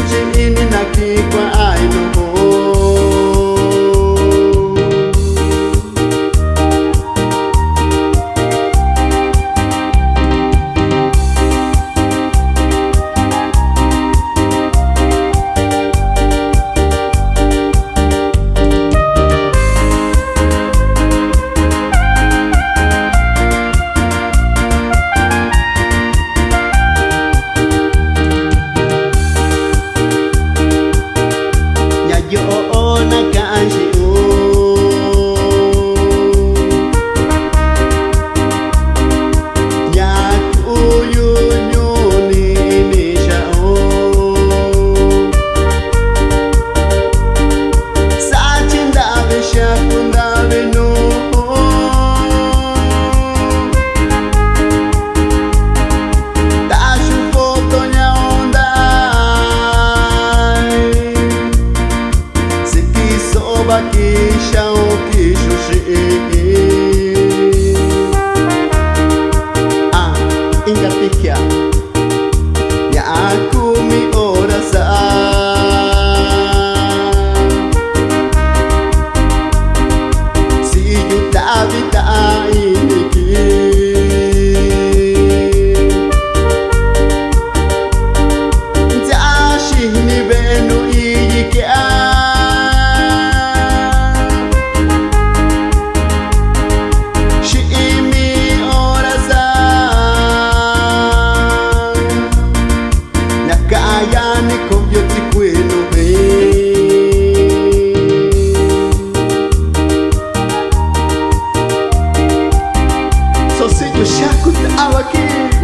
virgin in mi convieti quello vero Sozinho, chaco, tava aqui